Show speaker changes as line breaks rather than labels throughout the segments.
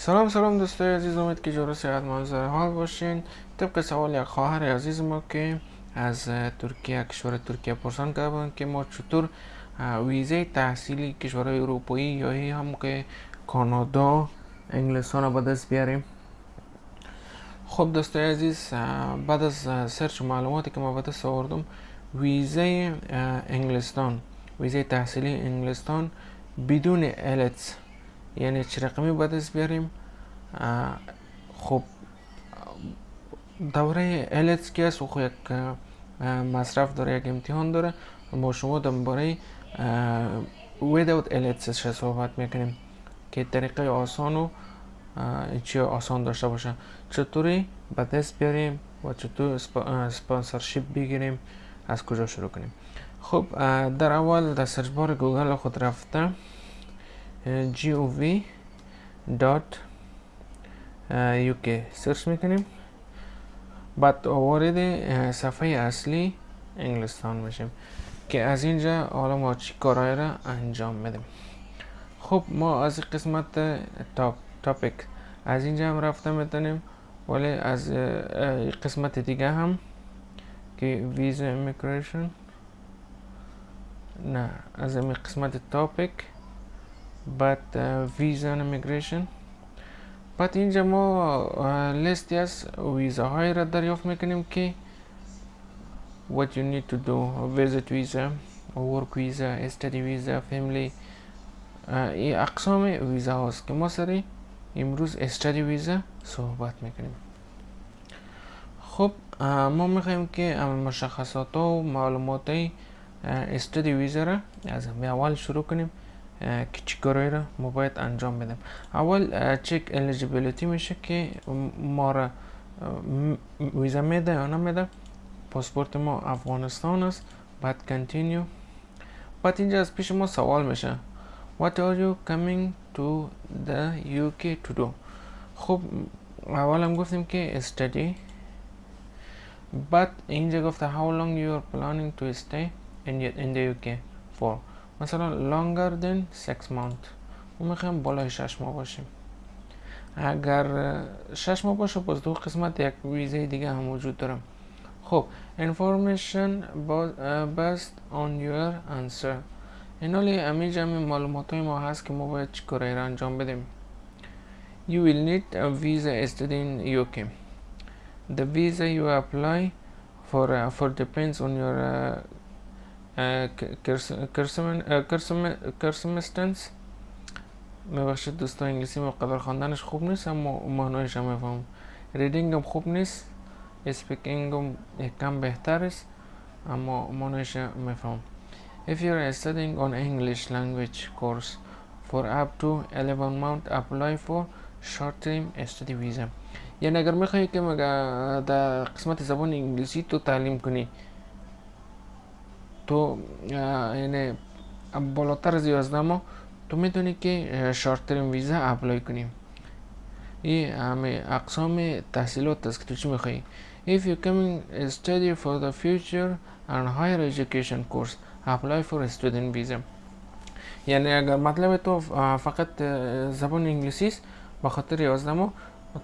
سلام سلام دوستای عزیز امید که جور صحت منظر حال باشین. طبق سوال یک خواهر عزیز ما که از ترکیه کشور ترکیه پرسان کردن که ما چطور ویزه تحصیلی کشور اروپایی یا هم که کانادا انگلستان به دست بیاریم. خب دوستای عزیز بعد از سرچ معلوماتی که ما به دست آوردم ویزه انگلستان ویزه تحصیلی انگلستان بدون التس یعنی چه رقمی باید دست بیاریم؟ خب دوره التس که است و یک مصرف داره یک امتحان داره. با شما درباره without التس صحبت می‌کنیم که طریقه آسان و چی آسان داشته باشه. چطوری به دست بیاریم و چطور سپانسرشیپ بگیریم؟ از کجا شروع کنیم؟ خب در اول در search bar گوگل خود رفته. gov.uk search می‌کنیم بعد وارد صفحه اصلی انگلستان میشیم که از اینجا حالا ما چی کارهای را انجام میدیم خب ما از قسمت top topic از اینجا هم رفته می‌تونیم ولی از قسمت دیگه هم که ویزا امیگریشن نه از این قسمت تاپیک بعد ویزا امیگریشن بعد اینجا ما لیستی از ویزاهای را دریافت میکنیم که what you need to do visit visa work visa study visa family این اقسام ویزا هاست که ما سری امروز استادی ویزا صحبت میکنیم خب ما میخوایم که مشخصات و معلومات استادی ویزا را از اول شروع کنیم که چی کارایی را ما باید انجام بدیم. اول چک الیجیبیلیتی میشه که ما را ویزا میده یا نمیده. پاسپورت ما افغانستان است. بعد کنتینیو بعد اینجا از پیش ما سوال میشه. What are you coming to the UK to do? خب اول هم گفتیم که study. بعد اینجا گفته how long you are planning to stay in, in the UK for? مثلا longer than 6 months. ما می‌خوایم بالای 6 ماه باشیم. اگر 6 ماه باشه باز دو قسمت یک ویزه دیگه هم وجود داره. خب information based on your answer. این حالی امی جمع معلومات های ما هست که ما باید چی کاری را انجام بدیم. You will need a visa study in UK The visa you apply for, uh, for depends on your uh, circumstance میبخشید دوستان انگلیسی مقدر خواندنش خوب نیست اما معنایش هم میفهم ریدینگ هم خوب نیست speaking هم کم بهتر است اما معنایش میفهم If you are studying on English language course. For up to 11 months apply for short term study visa یعنی اگر میخوایی که مگه در قسمت زبان انگلیسی تو تعلیم کنی تو یعنی بالاتر از 11 ماه تو می‌تونی که short term ویزا apply کنی این همه اقسام تحصیلات است که تو چی میخوایی If you coming study for the future and higher education course apply for student visa. یعنی اگر مطلب تو فقط زبان انگلیسی است به خاطر 11 ماه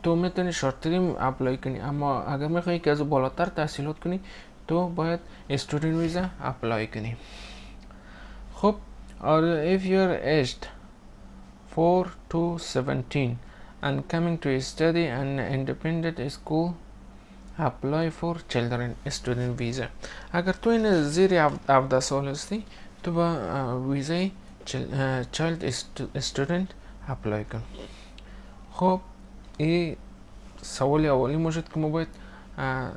تو می‌تونی شارت ترم اپلای کنی اما اگر میخوایی که از بالاتر تحصیلات کنی تو باید student visa اپلای کنی خب or if you are aged 4 to 17 and coming to study an independent school apply for children student visa اگر تو این زیر 17 سال هستی تو با ویزای child student اپلای کن خب این سوال اولی ما شد که ما باید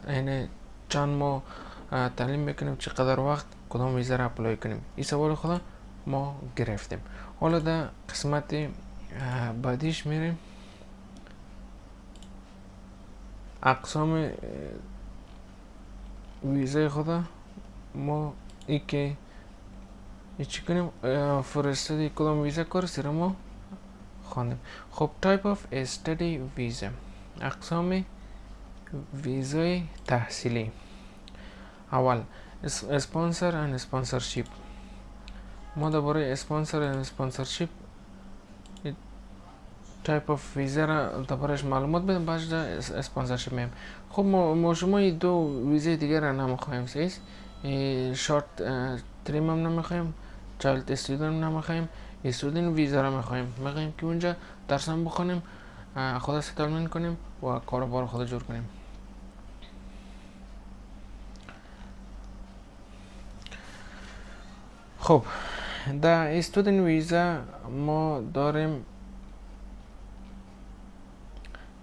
یعنی چند ماه تعلیم بکنیم چقدر وقت کدام ویزا را اپلای کنیم. این سوال خدا ما گرفتیم. حالا در قسمت بعدیش میریم. اقسام ویزای خدا ما ای که ای چی کنیم؟ فرستادی کدام ویزا کار سر ما خواندیم. خب type of study visa اقسام ویزای تحصیلی. اول اسپانسر and sponsorship. ما درباره اسپانسر and sponsorship. تایپ آف ویزا را برایش معلومات بدم بعدش اسپانسرشپ میم خب ما, ما شما دو ویزای دیگر را نمی‌خوایم سیست شارت تریم هم نمی‌خوایم چایلد استودن نمی‌خوایم استودن ویزا را می‌خوایم می‌خوایم که اونجا درس هم بخونیم خود ستلمنت کنیم و کاروبار خود جور کنیم خب در استودن ویزا ما داریم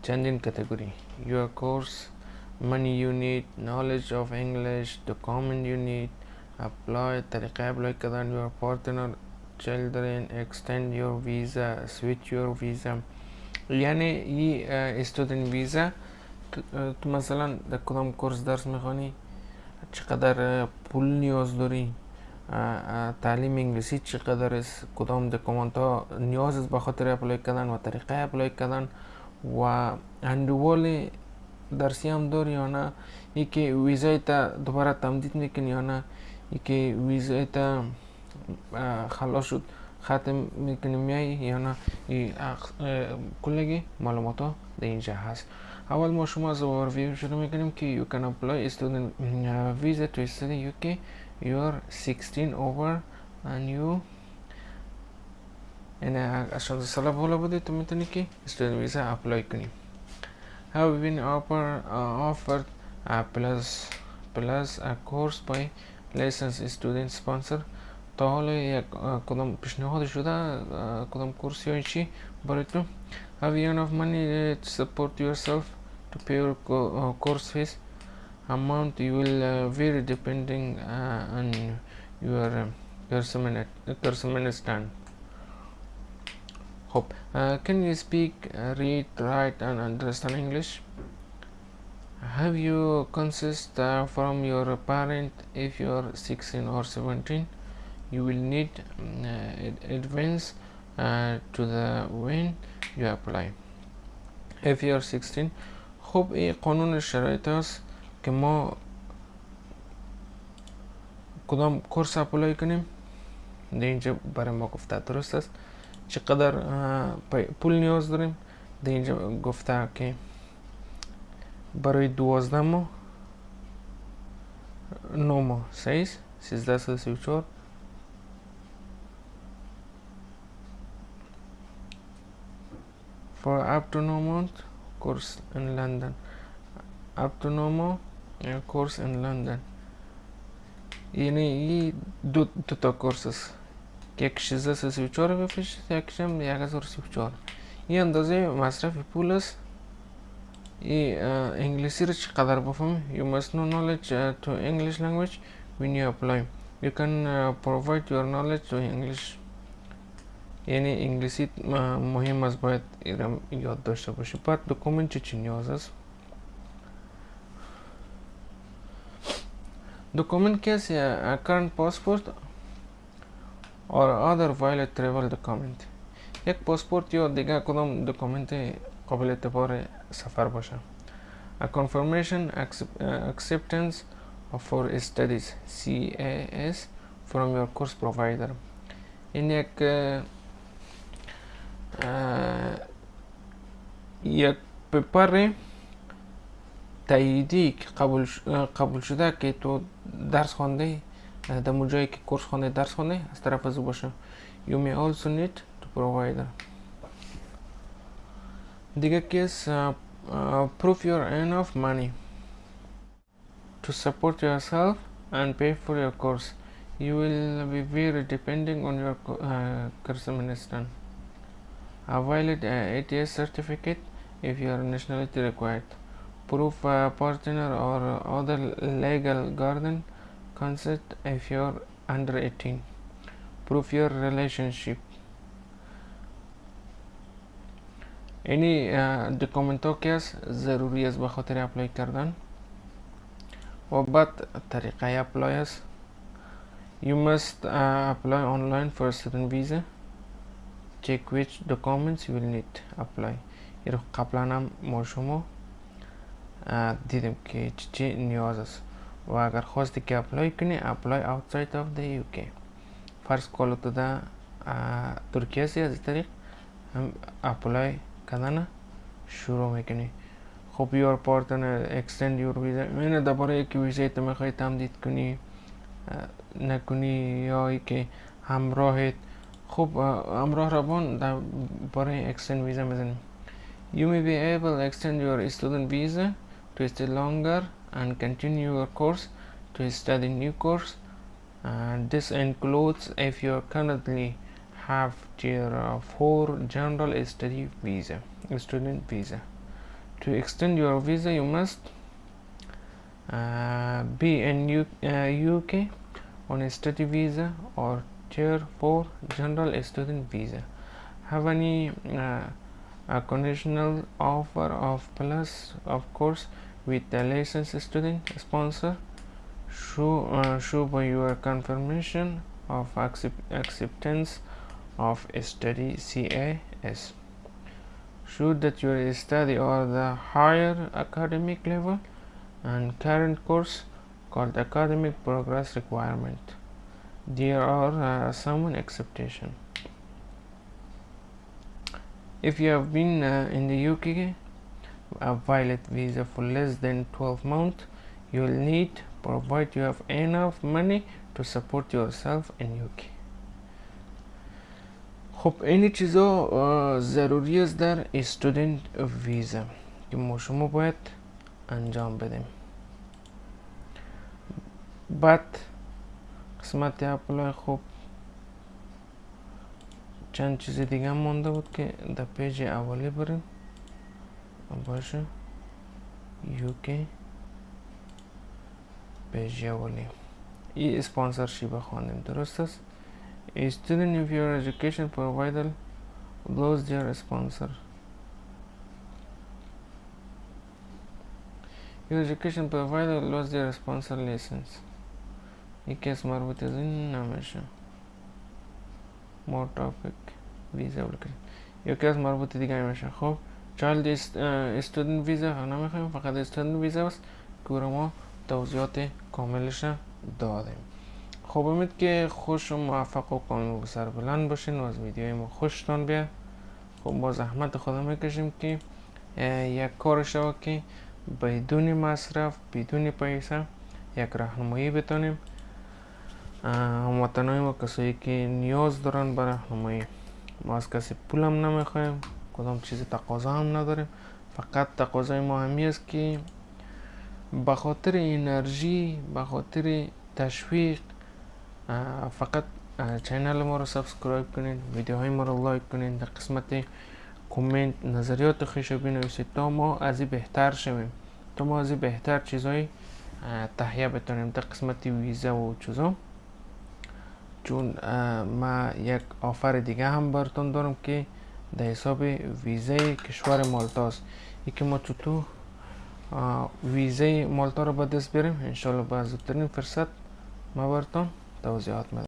چندین کتگوری money you need knowledge of english document you need apply طریقه اپلای کردن your partner children extend your visa switch your visa یعنی ای student ویزا تو مثلا در کدام کورس درس می‌خوانی چقدر پول نیاز داری تعلیم انگلیسی چقدر است کدام document ها نیاز است به خاطر apply کردن و طریقه apply کردن و اندوال درسی هم داری یا نه ای که ویزای تا دوباره تمدید می‌کنی یا نه ای که ویزای تا خلاص شد ختم می‌کنی میای یا نه کلگی معلومات ها در اینجا هست اول ما شما از اوورویو شروع می‌کنیم که you can apply student visa to study UK you are 16 over and you یعنی عشان ساله بالا بودی تو میتونی که student visa اپلای کنی have been offer, uh, offered a plus plus a course by licensed student sponsor تا حالا یک کدام پیشنهاد شده کدام کورس یا چی برای تو have you enough money to support yourself to pay your course fees amount you will uh, vary depending uh, on your uh, personal stand hope uh, can you speak uh, read write and understand english have you consist uh, from your parent if you are 16 or 17 you will need uh, advance uh, to the when you apply if you are 16 خب این قانون شرایط است که ما کدام کورس اپلای کنیم؟ در اینجا برای ما گفته درست است. چقدر پول نیاز داریم؟ در اینجا گفته که برای دوازده ماه نو ماه سیز سیزده سال سی و چهار. For up to no month course in London. Up to no more A course in London. Yeni do tuto courses. Как ще за се свечора в как ще яга за свечора. И андази масраф и пулас и English речи кадар бафам. You must know knowledge uh, to English language when you apply. You can uh, provide your knowledge to English. Yani İngilizce uh, muhim az bayat yoddaşta başı. But document için yazız. The comment case uh, current passport और other valid travel document एक passport यो दिगा कदम document कबल तपर सफ़र बशा a confirmation accept, uh, acceptance for studies CAS from your course provider in एक uh, एक पेपर है قبول, قبول شده که تو درس خونده در جایی که کورس خونده درس خونده از طرف از باشه you may also need to provide دیگه کیس uh, uh, prove your enough money to support yourself and pay for your course you will be very depending on your uh, course minister a valid uh, ATS certificate if your nationality required proof uh, partner or other legal guardian consent if you're under 18 proof your relationship any uh, document که است ضروری است به خاطر اپلای کردن و بعد طریقه اپلای است you must uh, apply online for student visa check which documents you will need apply این قبلا هم ما شما دیدیم که چی نیاز است و اگر خواستی که apply کنی apply outside of the UK فرض کالو تو در ترکیه سی از طریق هم apply کردن شروع می‌کنی خب your partner extend your visa اینه درباره که ویزای تو می‌خوای تمدید کنی نکنی یا ای که همراهت خب همراه روان درباره اکستند ویزا می‌زنیم You may be able to extend your student visa. To stay longer and continue your course to study new course. And this includes if you currently have tier 4 general study visa, student visa. To extend your visa, you must uh, be in U uh, UK on a study visa or tier 4 general student visa. Have any uh, a conditional offer of plus of course with the licensed student sponsor show uh, show by your confirmation of accept, acceptance of study CAS show that your study or the higher academic level and current course called academic progress requirement. There are uh, some exception. If you have been uh, in the UK a valid visa for less than 12 months you will need provide you have enough money to support yourself in UK خب این چیزا ضروری است در استودنت ویزا که ما شما باید انجام بدیم بعد قسمت اپلای خب چند چیز دیگه هم مونده بود که در پیج اولی بریم باشه یوکی پیج اولی ای اسپانسرشیپ بخوانیم درست است A student of your education provider lose their sponsor Your education provider lost their sponsor license یکی از مربوط از این نمیشه more topic ویزا application یکی از مربوط دیگه میشه خب چایلد استودنت ویزا نمی‌خوایم فقط استودنت ویزا است که ما توضیحات کاملش دادیم خب امید که خوش و موفق و کامل و سر بلند باشین و از ویدیوی ما خوشتان بیاد خب با زحمت خدا می‌کشیم که یک کار شو که بدون مصرف بدون پیسه یک راهنمایی بتانیم هموطنهای ما کسایی که نیاز دارن به راهنمایی ما از کسی پول هم نمی‌خوایم کدام چیز تقاضا هم نداریم فقط تقاضای ما همی است که به خاطر انرژی به خاطر تشویق فقط channel ما رو subscribe کنید ویدیوهای ما رو like کنید در قسمت کامنت نظریات خویش رو بنویسید تا ما از بهتر شویم. تا ما از بهتر چیزهای تهیه بتونیم در قسمت ویزا و چیزا. چون ما یک offer دیگه هم براتون دارم که در حساب ویزه کشور مالتا است. که ما چطور ویزه مالتا رو به دست بریم انشالله به زودترین فرصت ما براتون توضیحات میدم